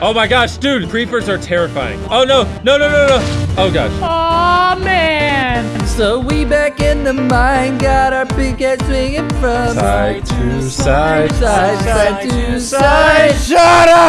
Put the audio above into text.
Oh my gosh, dude, creepers are terrifying. Oh no, no, no, no, no. Oh gosh. Oh man. So we back in the mine, got our big swinging from Side to side. side, side to side.